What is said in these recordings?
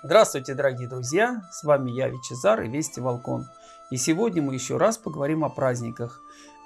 Здравствуйте, дорогие друзья! С вами я, Вичезар и Вести Волкон. И сегодня мы еще раз поговорим о праздниках.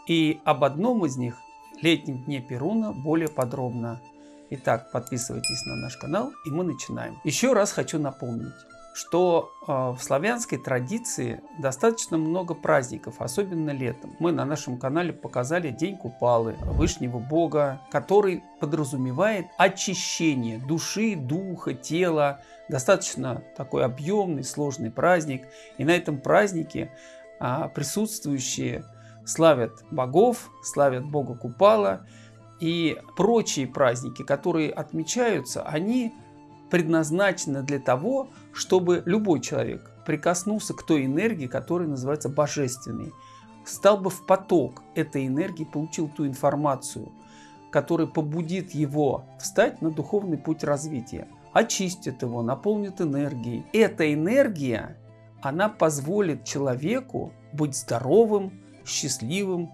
И об одном из них, летнем дне Перуна, более подробно. Итак, подписывайтесь на наш канал и мы начинаем. Еще раз хочу напомнить, что э, в славянской традиции достаточно много праздников, особенно летом. Мы на нашем канале показали День Купалы, Вышнего Бога, который подразумевает очищение души, духа, тела. Достаточно такой объемный, сложный праздник. И на этом празднике а, присутствующие славят богов, славят Бога Купала. И прочие праздники, которые отмечаются, они предназначена для того, чтобы любой человек прикоснулся к той энергии, которая называется божественной, стал бы в поток этой энергии, получил ту информацию, которая побудит его встать на духовный путь развития, очистит его, наполнит энергией. Эта энергия, она позволит человеку быть здоровым, счастливым,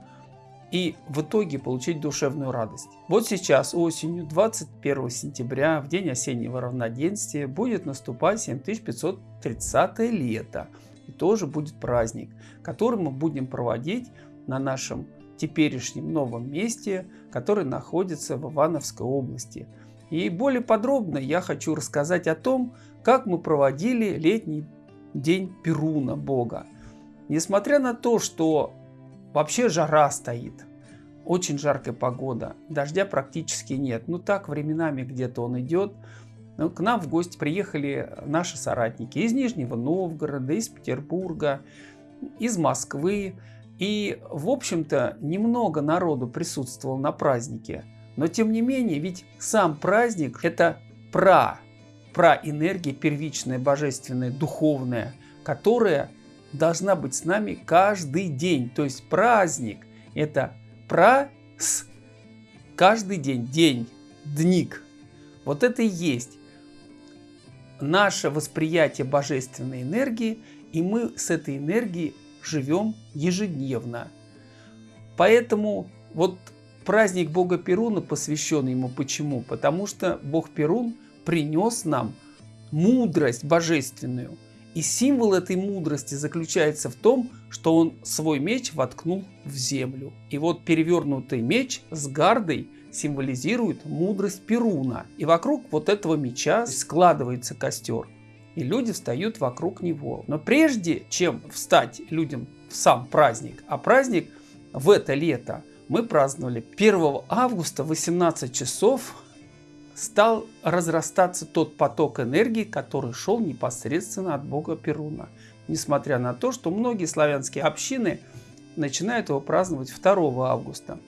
и в итоге получить душевную радость. Вот сейчас осенью 21 сентября в день осеннего равноденствия будет наступать 7530 лето. И тоже будет праздник, который мы будем проводить на нашем теперешнем новом месте, который находится в Ивановской области. И более подробно я хочу рассказать о том, как мы проводили летний день Перуна Бога. Несмотря на то, что Вообще жара стоит. Очень жаркая погода. Дождя практически нет. Ну так, временами где-то он идет. Ну, к нам в гости приехали наши соратники из Нижнего Новгорода, из Петербурга, из Москвы. И, в общем-то, немного народу присутствовал на празднике. Но, тем не менее, ведь сам праздник – это пра, пра энергия первичная, божественная, духовная, которая должна быть с нами каждый день. То есть праздник – это про с каждый день, день, дник. Вот это и есть наше восприятие божественной энергии, и мы с этой энергией живем ежедневно. Поэтому вот праздник Бога Перуна посвящен ему. Почему? Потому что Бог Перун принес нам мудрость божественную – и символ этой мудрости заключается в том, что он свой меч воткнул в землю. И вот перевернутый меч с гардой символизирует мудрость Перуна. И вокруг вот этого меча складывается костер. И люди встают вокруг него. Но прежде чем встать людям в сам праздник, а праздник в это лето мы праздновали 1 августа 18 часов стал разрастаться тот поток энергии, который шел непосредственно от бога Перуна. Несмотря на то, что многие славянские общины начинают его праздновать 2 августа.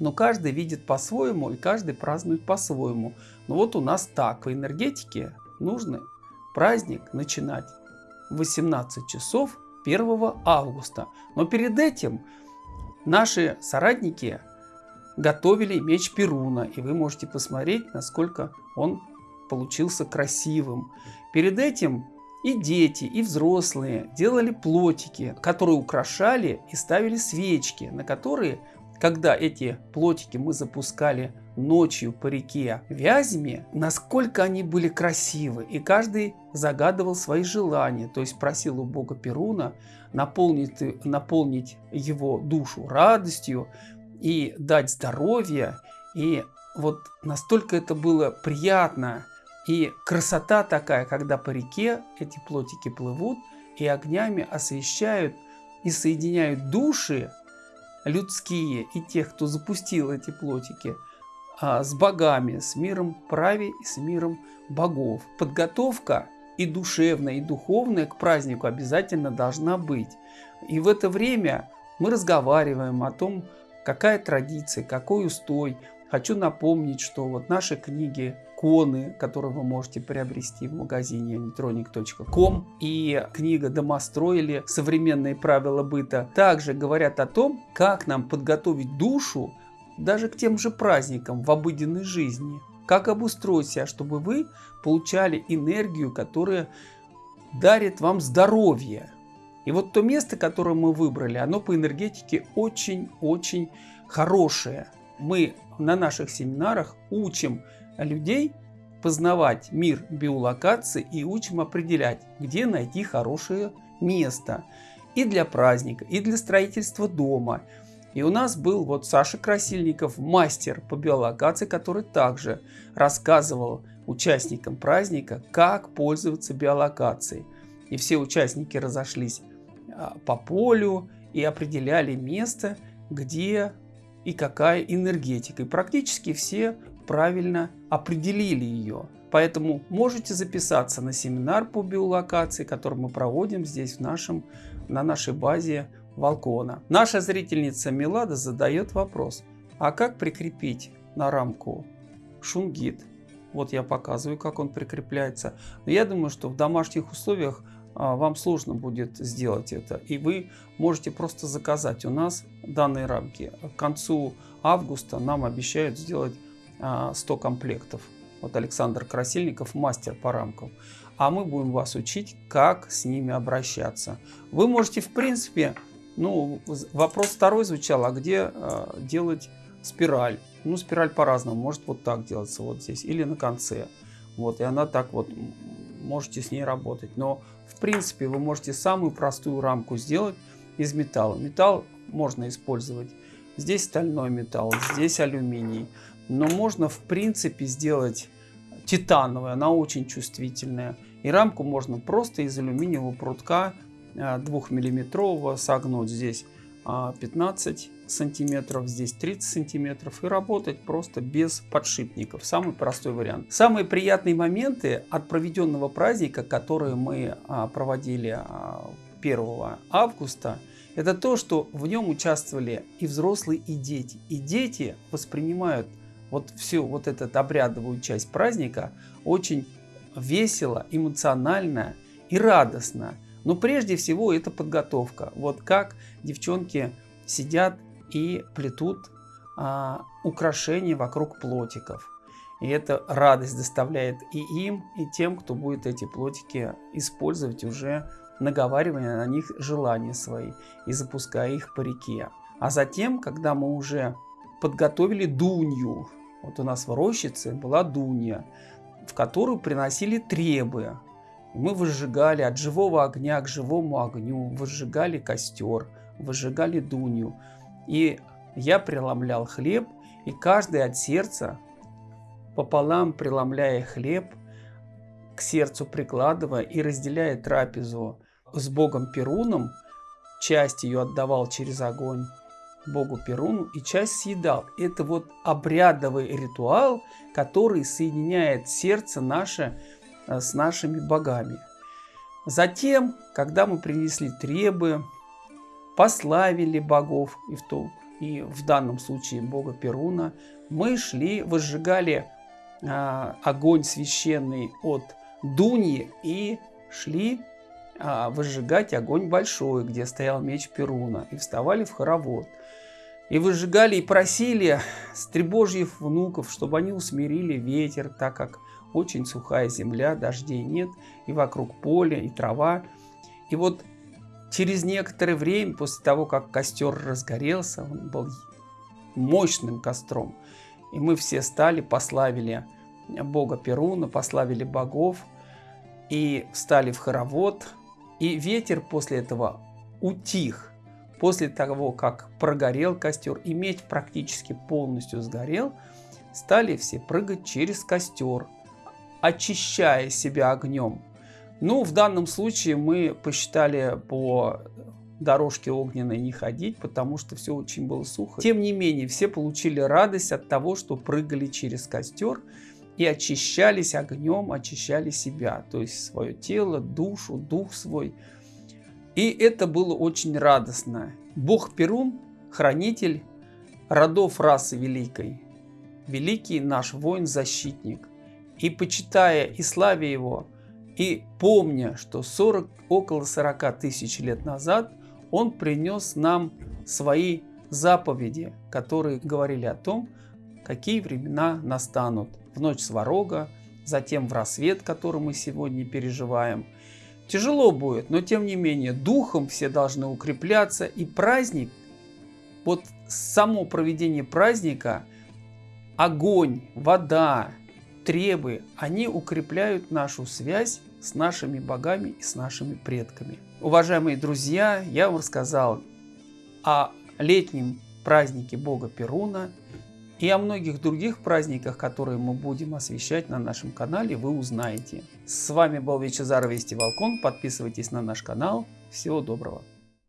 Но каждый видит по-своему и каждый празднует по-своему. Но вот у нас так. В энергетике нужно праздник начинать в 18 часов 1 августа. Но перед этим наши соратники готовили меч Перуна, и вы можете посмотреть, насколько он получился красивым. Перед этим и дети, и взрослые делали плотики, которые украшали и ставили свечки, на которые, когда эти плотики мы запускали ночью по реке Вязьме, насколько они были красивы. И каждый загадывал свои желания, то есть просил у бога Перуна наполнить, наполнить его душу радостью, и дать здоровье. И вот настолько это было приятно. И красота такая, когда по реке эти плотики плывут и огнями освещают и соединяют души людские и тех, кто запустил эти плотики, а, с богами, с миром праве и с миром богов. Подготовка и душевная, и духовная к празднику обязательно должна быть. И в это время мы разговариваем о том, какая традиция, какой устой. Хочу напомнить, что вот наши книги коны, которые вы можете приобрести в магазине netronic.com и книга «Домострой» или «Современные правила быта» также говорят о том, как нам подготовить душу даже к тем же праздникам в обыденной жизни. Как обустроить себя, чтобы вы получали энергию, которая дарит вам здоровье, и вот то место, которое мы выбрали, оно по энергетике очень-очень хорошее. Мы на наших семинарах учим людей познавать мир биолокации и учим определять, где найти хорошее место и для праздника, и для строительства дома. И у нас был вот Саша Красильников, мастер по биолокации, который также рассказывал участникам праздника, как пользоваться биолокацией. И все участники разошлись по полю и определяли место, где и какая энергетика. И практически все правильно определили ее. Поэтому можете записаться на семинар по биолокации, который мы проводим здесь в нашем, на нашей базе Волкона. Наша зрительница Милада задает вопрос, а как прикрепить на рамку шунгит? Вот я показываю, как он прикрепляется. Но я думаю, что в домашних условиях а, вам сложно будет сделать это. И вы можете просто заказать у нас данные рамки. К концу августа нам обещают сделать 100 а, комплектов. Вот Александр Красильников, мастер по рамкам. А мы будем вас учить, как с ними обращаться. Вы можете, в принципе, ну, вопрос второй звучал, а где э, делать спираль? Ну, спираль по-разному. Может вот так делаться вот здесь или на конце. Вот, и она так вот, можете с ней работать. Но, в принципе, вы можете самую простую рамку сделать из металла. Металл можно использовать. Здесь стальной металл, здесь алюминий. Но можно, в принципе, сделать титановую, она очень чувствительная. И рамку можно просто из алюминиевого прутка 2-миллиметрового согнуть здесь 15 а, сантиметров, здесь 30 сантиметров и работать просто без подшипников. Самый простой вариант. Самые приятные моменты от проведенного праздника, которые мы а, проводили 1 а, августа, это то, что в нем участвовали и взрослые, и дети. И дети воспринимают вот всю вот эту обрядовую часть праздника очень весело, эмоционально и радостно. Но прежде всего это подготовка. Вот как девчонки сидят и плетут а, украшения вокруг плотиков. И это радость доставляет и им, и тем, кто будет эти плотики использовать уже наговаривая на них желания свои и запуская их по реке. А затем, когда мы уже подготовили дунью, вот у нас в рощице была дунья, в которую приносили требы. Мы выжигали от живого огня к живому огню, выжигали костер, выжигали дунью. И я преломлял хлеб, и каждый от сердца, пополам преломляя хлеб, к сердцу прикладывая и разделяя трапезу с богом Перуном, часть ее отдавал через огонь, богу Перуну и часть съедал. Это вот обрядовый ритуал, который соединяет сердце наше с нашими богами. Затем, когда мы принесли требы, пославили богов, и в, том, и в данном случае бога Перуна, мы шли, возжигали а, огонь священный от Дуни и шли а, выжигать огонь большой, где стоял меч Перуна, и вставали в хоровод. И выжигали и просили стребожьих внуков, чтобы они усмирили ветер, так как очень сухая земля, дождей нет, и вокруг поле, и трава. И вот через некоторое время, после того, как костер разгорелся, он был мощным костром, и мы все стали, пославили бога Перуна, пославили богов, и встали в хоровод, и ветер после этого утих. После того, как прогорел костер и меч практически полностью сгорел, стали все прыгать через костер, очищая себя огнем. Ну, в данном случае мы посчитали по дорожке огненной не ходить, потому что все очень было сухо. Тем не менее, все получили радость от того, что прыгали через костер и очищались огнем, очищали себя, то есть свое тело, душу, дух свой. И это было очень радостно. Бог Перун, хранитель родов расы великой, великий наш воин-защитник. И почитая и славя его, и помня, что 40, около 40 тысяч лет назад он принес нам свои заповеди, которые говорили о том, какие времена настанут в ночь сварога, затем в рассвет, который мы сегодня переживаем. Тяжело будет, но тем не менее духом все должны укрепляться и праздник, вот само проведение праздника, огонь, вода требы, они укрепляют нашу связь с нашими богами и с нашими предками. Уважаемые друзья, я вам рассказал о летнем празднике бога Перуна и о многих других праздниках, которые мы будем освещать на нашем канале, вы узнаете. С вами был Вячезар Вести Волкон. Подписывайтесь на наш канал. Всего доброго.